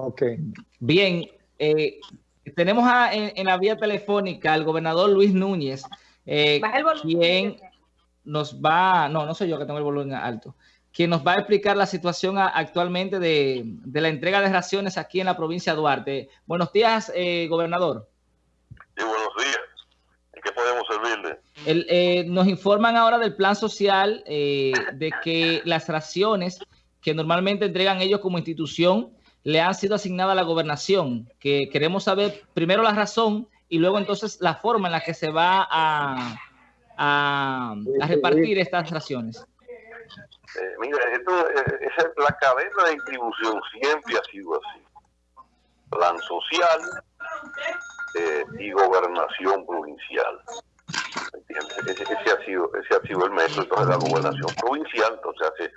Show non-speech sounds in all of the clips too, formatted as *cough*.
Ok. Bien, eh, tenemos en, la vía telefónica al gobernador Luis Núñez, eh, quien nos va, no, no soy yo que tengo el volumen alto, quien nos va a explicar la situación actualmente de, la entrega de raciones aquí en la provincia de Duarte. Buenos días, eh, gobernador. Sí, buenos días. ¿En qué podemos servirle? Eh, nos informan ahora del plan social de que las raciones que normalmente entregan ellos como institución le han sido asignadas a la gobernación, que queremos saber primero la razón y luego entonces la forma en la que se va a, a, repartir estas raciones. Eh, mira, esto, eh, la cadena de distribución siempre ha sido así. Plan social eh, y gobernación provincial. Ese, ese, ha sido, ese ha sido el método. Entonces la gobernación provincial entonces hace,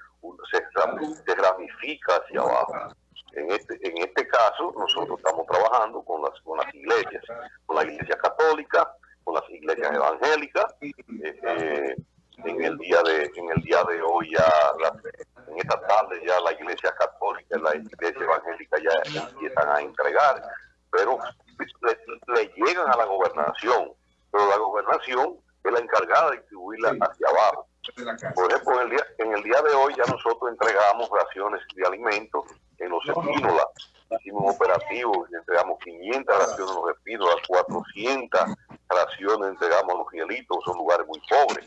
se, se ramifica hacia abajo. En este, en este caso, nosotros estamos trabajando con las, con las iglesias, con la iglesia católica, con las iglesias evangélicas. Eh, eh, en el día de en el día de hoy ya, en esta tarde ya la iglesia católica y la iglesia evangélica ya empiezan a entregar, pero le, llegan a la gobernación, pero la gobernación es la encargada de distribuirla hacia abajo. Por ejemplo, en el día, en el día de hoy ya nosotros entregamos raciones de alimentos en los espínolas. Hicimos un operativo y entregamos 500 raciones en los espínolas, 400 raciones entregamos a los hielitos, son lugares muy pobres.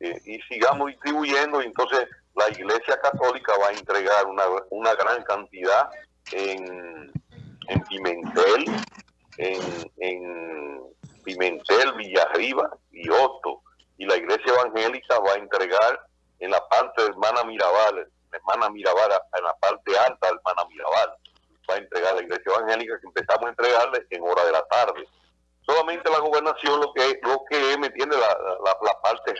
Eh, y sigamos distribuyendo y entonces la Iglesia Católica va a entregar una, una gran cantidad en, en Pimentel, en, en Pimentel, Villarriba y Otto. Y la Iglesia Evangélica va a entregar en la parte de Hermana Mirabal hermana Mirabal, en la parte alta de hermana Mirabal, va a entregar la iglesia evangélica que empezamos a entregarle en hora de la tarde. Solamente la gobernación lo que lo que me tiene la, la, parte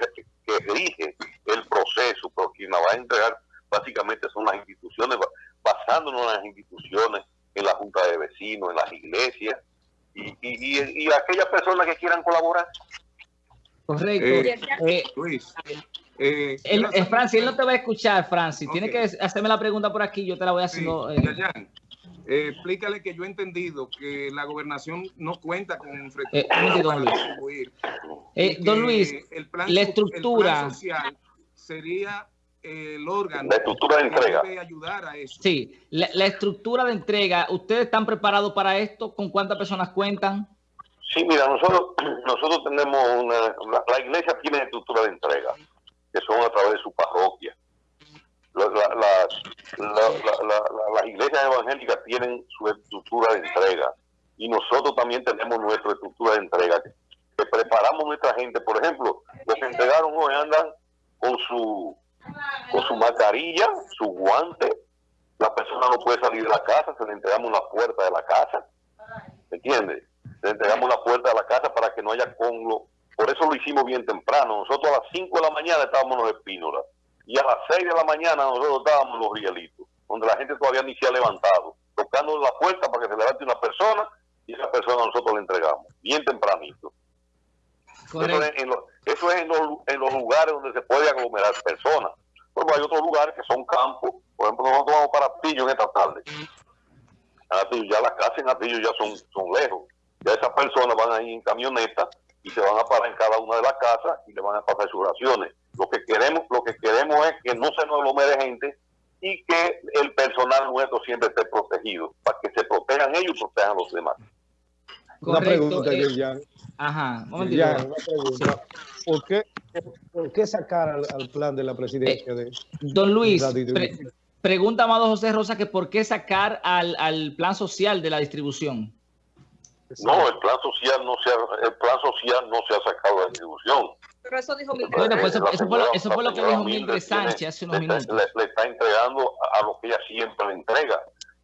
que rige el proceso, pero quien la va a entregar básicamente son las instituciones, basándonos en las instituciones, en la junta de vecinos, en las iglesias y, y, y, aquellas personas que quieran colaborar. Correcto. Eh, eh, Luis, eh, él, eh, Francis, él no te va a escuchar, Francis. Tiene que hacerme la pregunta por aquí, yo te la voy haciendo. Sí, eh. eh, explícale que yo he entendido que la gobernación no cuenta con un eh, don Luis. don Luis, el plan, la estructura social sería el órgano la estructura de entrega. que debe ayudar a eso. Sí, la, la, estructura de entrega, ¿ustedes están preparados para esto? ¿Con cuántas personas cuentan? Sí, mira, nosotros *clears throat* nosotros tenemos una, la iglesia tiene estructura de entrega que son a través de su parroquia. Las iglesias evangélicas tienen su estructura de entrega y nosotros también tenemos nuestra estructura de entrega que, preparamos nuestra gente. Por ejemplo, los entregaron hoy andan con su con su mascarilla, su guante. La persona no puede salir de la casa, se le entregamos la puerta de la casa. ¿Me entiendes? Le entregamos la puerta de la casa para que no haya conlo por eso lo hicimos bien temprano. Nosotros a las 5 de la mañana estábamos en los espínolas y a las 6 de la mañana nosotros estábamos en los rielitos, donde la gente todavía ni se ha levantado, tocando la puerta para que se levante una persona y esa persona nosotros le entregamos, bien tempranito. Eso es, en, los, lugares donde se puede aglomerar personas. Luego hay otros lugares que son campos. Por ejemplo, nosotros vamos para Atillo en esta tarde. ya las casas en Atillo ya son, son lejos. Ya esas personas van ahí en camioneta y se van a parar en cada una de las casas y le van a pasar sus raciones. Lo que queremos, lo que queremos es que no se nos aglomere gente y que el personal nuestro siempre esté protegido, para que se protejan ellos y protejan a los demás. Una pregunta, eh, ya. Ajá, ya, una pregunta. ¿Por qué, ¿Por qué sacar al, plan de la presidencia? de, don Luis, pregunta Amado José Rosa que por qué sacar al, al plan social de la distribución. No, el plan social no se ha, el plan social no se ha sacado de la distribución. Pero eso dijo Mildred. Bueno, pues eso, fue, lo, eso fue lo que dijo Mildred Sánchez hace unos minutos. Le, está entregando a, lo que ella siempre le entrega.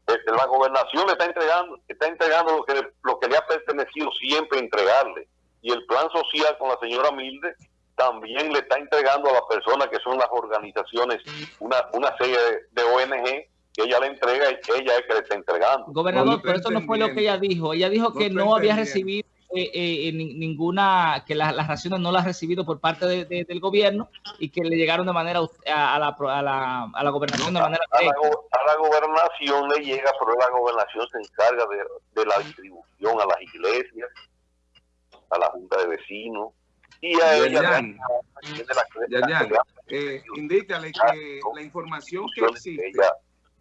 Este, la gobernación le está entregando, está entregando lo que, lo que le ha pertenecido siempre entregarle. Y el plan social con la señora Mildred también le está entregando a las personas que son las organizaciones, una, una serie de, de ONG que ella le entrega y ella es que le está entregando. Gobernador, pero eso no fue lo que ella dijo. Ella dijo que no, había recibido eh, eh, ninguna, que las raciones no las ha recibido por parte del gobierno y que le llegaron de manera a, la, a, la, a la, gobernación de manera a la, a la, gobernación le llega, pero la gobernación se encarga de, de la distribución a las iglesias, a la junta de vecinos y a ella. Eh, indícale que la información que existe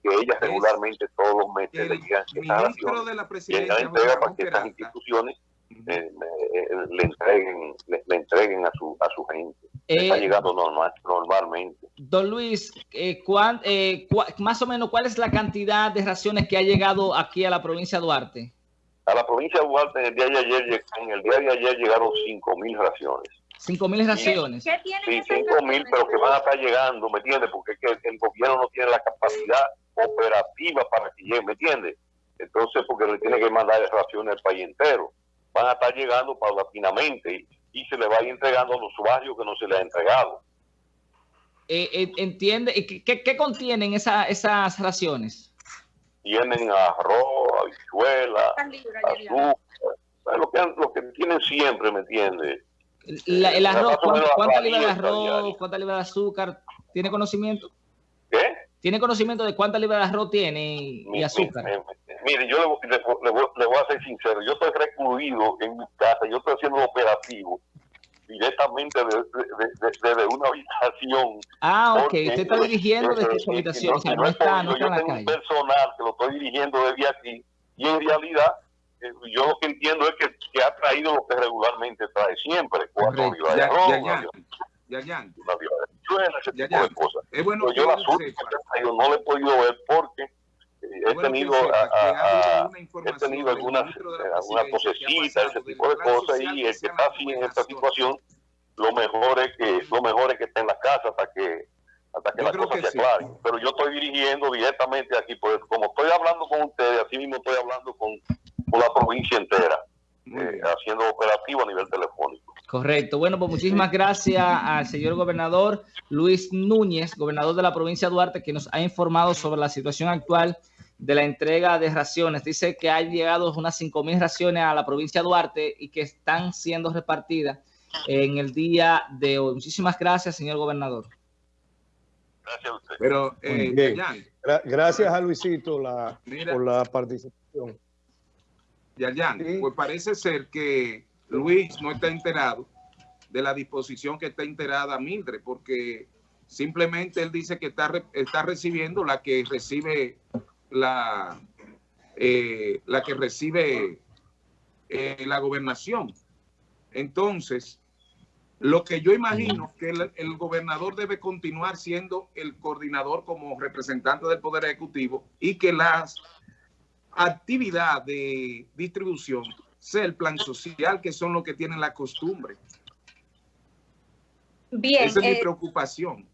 que ella regularmente todos los meses le llegan ministro de la presidencia entrega para que estas instituciones eh, eh, le entreguen le, entreguen a su a su gente está llegando normal, normalmente don Luis más o menos cuál es la cantidad de raciones que ha llegado aquí a la provincia de Duarte a la provincia de Duarte en el día de ayer en el día de ayer llegaron cinco mil raciones 5 mil raciones. Sí, 5 mil, pero que van a estar llegando, ¿me entiendes? Porque es que el gobierno no tiene la capacidad operativa para que lleguen, ¿me entiendes? Entonces, porque le tiene que mandar raciones al país entero. Van a estar llegando paulatinamente y, se le va a ir entregando a los usuarios que no se les ha entregado. Eh, eh, ¿Entiende? ¿Qué, qué contienen esa, esas raciones? Tienen arroz, habichuela, azúcar, lo que, lo que tienen siempre, ¿me entiendes? el arroz, ¿cuánta, libra de arroz, cuánta libra de azúcar? ¿Tiene conocimiento? ¿Qué? ¿Tiene conocimiento de cuánta libra de arroz tiene y, azúcar? Mire, yo le, voy a ser sincero, yo estoy recluido en mi casa, yo estoy haciendo operativo directamente desde una habitación. Ah, ok, usted está dirigiendo desde su habitación, o sea, no está, no está en la calle. un personal que lo estoy dirigiendo desde aquí y en realidad eh, yo lo que entiendo es que, que, ha traído lo que regularmente trae siempre, cuatro libras de arroz, ya, ya, una de chuela, ese tipo de cosas. Es bueno yo las últimas yo no le he podido ver porque eh, he tenido, a, he tenido algunas ese tipo de cosas, y el que está así en esta situación, lo mejor es que lo mejor es que esté en la casa hasta que hasta que las cosas se aclaren. Pero yo estoy dirigiendo directamente aquí, pues como estoy hablando con ustedes, así mismo estoy hablando con la provincia entera, eh, haciendo operativo a nivel telefónico. Correcto. Bueno, pues muchísimas gracias al señor gobernador Luis Núñez, gobernador de la provincia de Duarte, que nos ha informado sobre la situación actual de la entrega de raciones. Dice que han llegado unas 5 mil raciones a la provincia de Duarte y que están siendo repartidas en el día de hoy. Muchísimas gracias, señor gobernador. Gracias a usted. Pero, eh, gracias a Luisito la, por la participación. Yayan, pues parece ser que Luis no está enterado de la disposición que está enterada Mildred, porque simplemente él dice que está, está recibiendo la que recibe la, eh, la que recibe eh, la gobernación. Entonces, lo que yo imagino que el, gobernador debe continuar siendo el coordinador como representante del Poder Ejecutivo y que la actividad de distribución sea el plan social, que son los que tienen la costumbre. Bien, Esa es mi eh, preocupación.